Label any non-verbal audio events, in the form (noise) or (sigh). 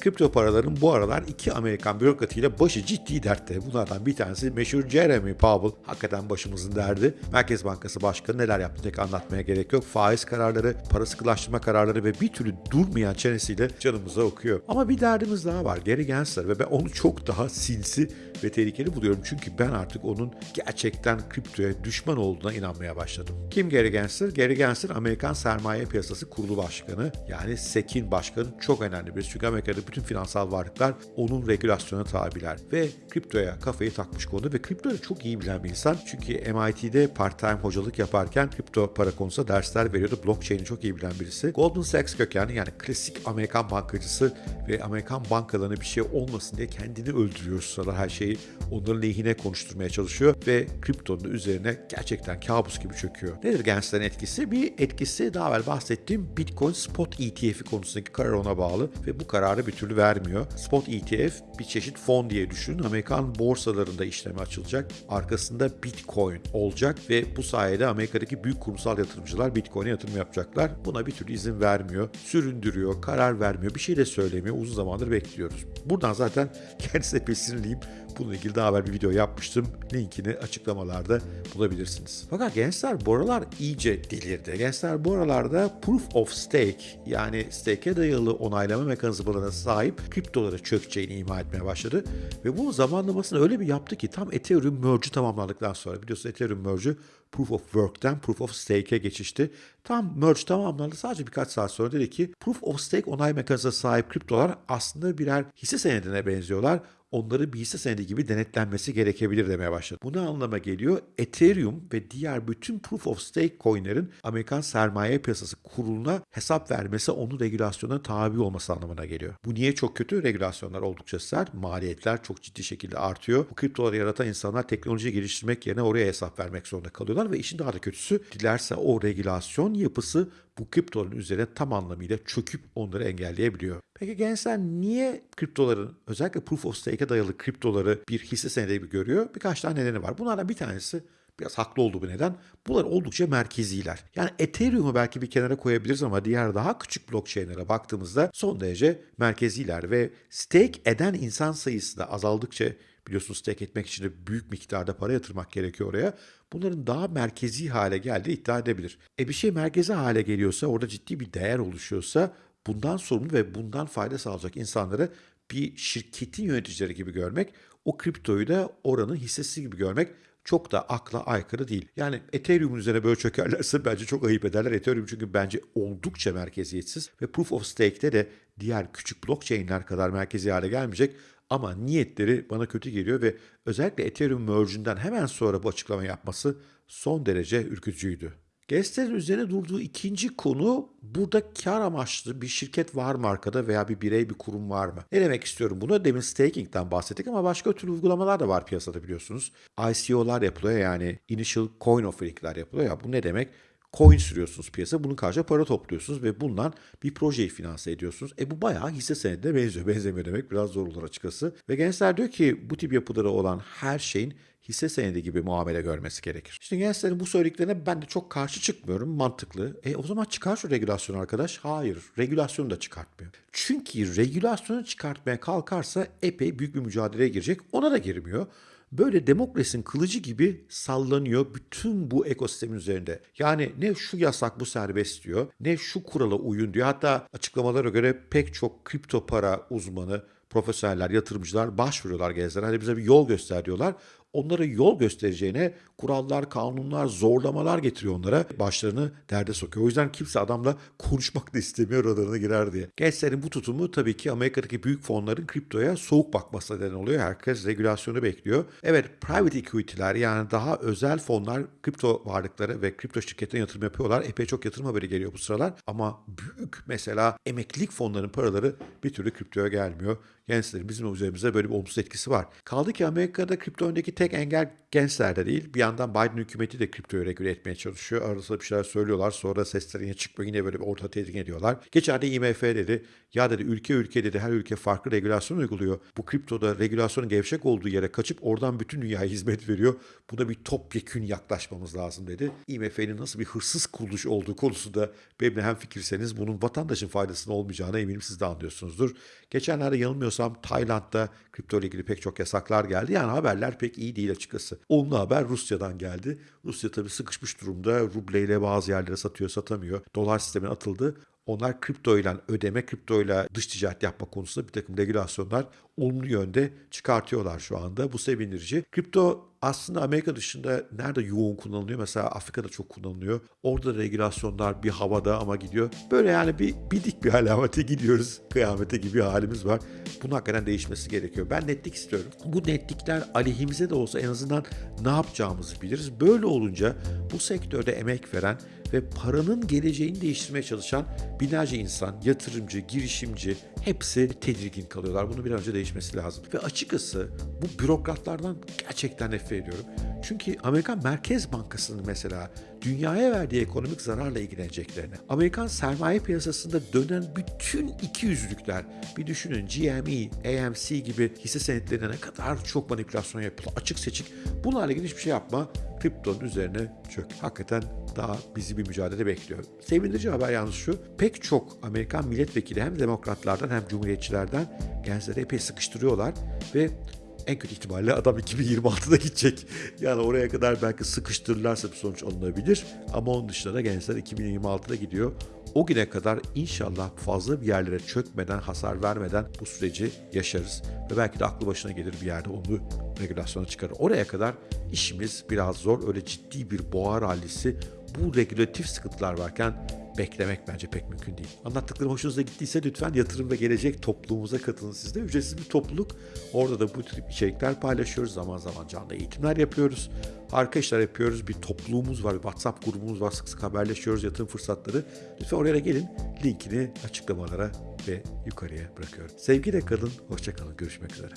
kripto paraların bu aralar iki Amerikan bürokratiyle başı ciddi dertte. Bunlardan bir tanesi meşhur Jeremy Powell. Hakikaten başımızın derdi. Merkez Bankası Başkanı neler yaptı tek anlatmaya gerek yok. Faiz kararları, para sıkılaştırma kararları ve bir türlü durmayan çenesiyle canımıza okuyor. Ama bir derdimiz daha var. Gary Gensler ve ben onu çok daha sinsi ve tehlikeli buluyorum. Çünkü ben artık onun gerçekten kriptoya düşman olduğuna inanmaya başladım. Kim Gary Gensler? Gary Gensler Amerikan Sermaye Piyasası Kurulu Başkanı. Yani SEC'in başkanı çok önemli birisi. Çünkü Amerika'da bütün finansal varlıklar onun regülasyona tabiler. Ve kriptoya kafayı takmış konuda ve kriptoyu çok iyi bilen bir insan. Çünkü MIT'de part-time hocalık yaparken kripto para konusunda dersler veriyordu. Blockchain'i çok iyi bilen birisi. Goldman Sachs kökenli yani klasik Amerikan bankacısı ve Amerikan bankalarına bir şey olmasın diye kendini öldürüyor sıralar her şeyi onların lehine konuşturmaya çalışıyor ve kriptonun üzerine gerçekten kabus gibi çöküyor. Nedir Gensler'in etkisi? Bir etkisi daha evvel bahsettiğim Bitcoin Spot ETF'i konusundaki karar ona bağlı ve bu kararı bir türlü vermiyor. Spot ETF bir çeşit fon diye düşünün. Amerikan borsalarında işleme açılacak. Arkasında Bitcoin olacak ve bu sayede Amerika'daki büyük kurumsal yatırımcılar Bitcoin'e yatırım yapacaklar. Buna bir türlü izin vermiyor. Süründürüyor, karar vermiyor, bir şey de söylemiyor. Uzun zamandır bekliyoruz. Buradan zaten (laughs) kendisine pek sinirliyim. Bununla ilgili daha evvel bir video yapmıştım. Linkini açıklamalarda bulabilirsiniz. Fakat gençler bu aralar iyice delirdi. Gençler bu aralarda proof of stake yani stake'e dayalı onaylama mekanizmalarına sahip kriptolara çökeceğini ima etmeye başladı. Ve bunun zamanlamasını öyle bir yaptı ki tam Ethereum merge'ü tamamlandıktan sonra biliyorsunuz Ethereum merge'ü Proof of Work'ten Proof of Stake'e geçişti. Tam merge tamamlandı. Sadece birkaç saat sonra dedi ki Proof of Stake onay mekanizmasına sahip kriptolar aslında birer hisse senedine benziyorlar onları bir hisse senedi gibi denetlenmesi gerekebilir demeye başladı. Bu ne anlama geliyor? Ethereum ve diğer bütün Proof of Stake coinlerin Amerikan Sermaye Piyasası Kurulu'na hesap vermesi onun regülasyona tabi olması anlamına geliyor. Bu niye çok kötü? Regülasyonlar oldukça sert, maliyetler çok ciddi şekilde artıyor. Bu kriptoları yaratan insanlar teknoloji geliştirmek yerine oraya hesap vermek zorunda kalıyorlar ve işin daha da kötüsü dilerse o regülasyon yapısı bu kriptoların üzerine tam anlamıyla çöküp onları engelleyebiliyor. Peki gençler niye kriptoların özellikle proof of stake'e dayalı kriptoları bir hisse senedi gibi görüyor? Birkaç tane nedeni var. Bunlardan bir tanesi biraz haklı olduğu bir neden. Bunlar oldukça merkeziler. Yani Ethereum'u belki bir kenara koyabiliriz ama diğer daha küçük blockchain'lere baktığımızda son derece merkeziler ve stake eden insan sayısı da azaldıkça biliyorsunuz stake etmek için de büyük miktarda para yatırmak gerekiyor oraya. Bunların daha merkezi hale geldiği iddia edebilir. E bir şey merkezi hale geliyorsa, orada ciddi bir değer oluşuyorsa bundan sorumlu ve bundan fayda sağlayacak insanları bir şirketin yöneticileri gibi görmek, o kriptoyu da oranın hissesi gibi görmek çok da akla aykırı değil. Yani Ethereum'un üzerine böyle çökerlerse (laughs) bence çok ayıp ederler. Ethereum çünkü bence oldukça merkeziyetsiz ve Proof of Stake'te de diğer küçük blockchain'ler kadar merkezi hale gelmeyecek. Ama niyetleri bana kötü geliyor ve özellikle Ethereum merge'ünden hemen sonra bu açıklama yapması son derece ürkütücüydü. Gensler'in üzerine durduğu ikinci konu burada kar amaçlı bir şirket var mı arkada veya bir birey bir kurum var mı? Ne demek istiyorum bunu? Demin staking'den bahsettik ama başka türlü uygulamalar da var piyasada biliyorsunuz. ICO'lar yapılıyor yani Initial Coin Offering'ler yapılıyor ya bu ne demek? Coin sürüyorsunuz piyasa. Bunun karşılığında para topluyorsunuz ve bundan bir projeyi finanse ediyorsunuz. E bu bayağı hisse senedine benziyor. (laughs) Benzemiyor demek biraz zor olur açıkçası. Ve gençler diyor ki bu tip yapıları olan her şeyin hisse senedi gibi muamele görmesi gerekir. İşte gençlerin bu söylediklerine ben de çok karşı çıkmıyorum. Mantıklı. E o zaman çıkar şu regülasyon arkadaş. Hayır. Regülasyonu da çıkartmıyor. Çünkü regülasyonu çıkartmaya kalkarsa epey büyük bir mücadeleye girecek. Ona da girmiyor böyle demokrasinin kılıcı gibi sallanıyor bütün bu ekosistemin üzerinde. Yani ne şu yasak bu serbest diyor, ne şu kurala uyun diyor. Hatta açıklamalara göre pek çok kripto para uzmanı, profesyoneller, yatırımcılar başvuruyorlar gezlere. Hani bize bir yol göster diyorlar onlara yol göstereceğine kurallar, kanunlar, zorlamalar getiriyor onlara. Başlarını derde sokuyor. O yüzden kimse adamla konuşmak da istemiyor radarına girer diye. Gençlerin bu tutumu tabii ki Amerika'daki büyük fonların kriptoya soğuk bakmasına neden oluyor. Herkes regülasyonu bekliyor. Evet private equity'ler yani daha özel fonlar kripto varlıkları ve kripto şirketlerine yatırım yapıyorlar. Epey çok yatırım haberi geliyor bu sıralar. Ama büyük mesela emeklilik fonlarının paraları bir türlü kriptoya gelmiyor. Gençlerin bizim üzerimize böyle bir olumsuz etkisi var. Kaldı ki Amerika'da kripto öndeki tek engel gençlerde değil. Bir yandan Biden hükümeti de kriptoyu regüle etmeye çalışıyor. Arasında bir şeyler söylüyorlar. Sonra sesleri yine çıkmıyor. Yine böyle bir orta tedirgin ediyorlar. Geçen de IMF dedi. Ya dedi ülke ülke dedi her ülke farklı regülasyon uyguluyor. Bu kriptoda regülasyonun gevşek olduğu yere kaçıp oradan bütün dünyaya hizmet veriyor. Buna bir topyekün yaklaşmamız lazım dedi. IMF'nin nasıl bir hırsız kuruluş olduğu konusunda benimle hem fikirseniz bunun vatandaşın faydasına olmayacağına eminim siz de anlıyorsunuzdur. Geçenlerde yanılmıyorsam Tayland'da kripto ile ilgili pek çok yasaklar geldi. Yani haberler pek iyi değil açıkçası. Olumlu haber Rusya'dan geldi. Rusya tabii sıkışmış durumda. Rubleyle bazı yerlere satıyor, satamıyor. Dolar sistemine atıldı. Onlar kripto ile ödeme, kripto ile dış ticaret yapma konusunda bir takım regülasyonlar olumlu yönde çıkartıyorlar şu anda. Bu sevindirici. Kripto aslında Amerika dışında nerede yoğun kullanılıyor? Mesela Afrika'da çok kullanılıyor. Orada regülasyonlar bir havada ama gidiyor. Böyle yani bir bidik bir alamete gidiyoruz. Kıyamete gibi bir halimiz var. Bunun hakikaten değişmesi gerekiyor. Ben netlik istiyorum. Bu netlikler aleyhimize de olsa en azından ne yapacağımızı biliriz. Böyle olunca bu sektörde emek veren ve paranın geleceğini değiştirmeye çalışan binlerce insan, yatırımcı, girişimci hepsi tedirgin kalıyorlar. Bunu bir an önce değişmesi lazım. Ve açıkçası bu bürokratlardan gerçekten nefret ediyorum. Çünkü Amerikan Merkez Bankası'nın mesela dünyaya verdiği ekonomik zararla ilgileneceklerini, Amerikan sermaye piyasasında dönen bütün iki yüzlükler, bir düşünün GME, AMC gibi hisse senetlerine ne kadar çok manipülasyon yapılıyor, açık seçik, bunlarla ilgili hiçbir şey yapma, kriptonun üzerine çök. Hakikaten daha bizi bir mücadele bekliyor. Sevindirici haber yalnız şu, pek çok Amerikan milletvekili hem demokratlardan hem cumhuriyetçilerden gençleri epey sıkıştırıyorlar ve en kötü ihtimalle adam 2026'da gidecek. Yani oraya kadar belki sıkıştırırlarsa bir sonuç alınabilir. Ama onun dışında da gençler 2026'da gidiyor. O güne kadar inşallah fazla bir yerlere çökmeden, hasar vermeden bu süreci yaşarız. Ve belki de aklı başına gelir bir yerde onu regülasyona çıkarır. Oraya kadar işimiz biraz zor. Öyle ciddi bir boğa rallisi bu regülatif sıkıntılar varken beklemek bence pek mümkün değil. Anlattıklarım hoşunuza gittiyse lütfen yatırım ve gelecek topluluğumuza katılın siz de. Ücretsiz bir topluluk. Orada da bu tür içerikler paylaşıyoruz. Zaman zaman canlı eğitimler yapıyoruz. Harika işler yapıyoruz. Bir topluluğumuz var, bir WhatsApp grubumuz var. Sık sık haberleşiyoruz yatırım fırsatları. Lütfen oraya gelin. Linkini açıklamalara ve yukarıya bırakıyorum. Sevgiyle kalın, hoşça kalın. Görüşmek üzere.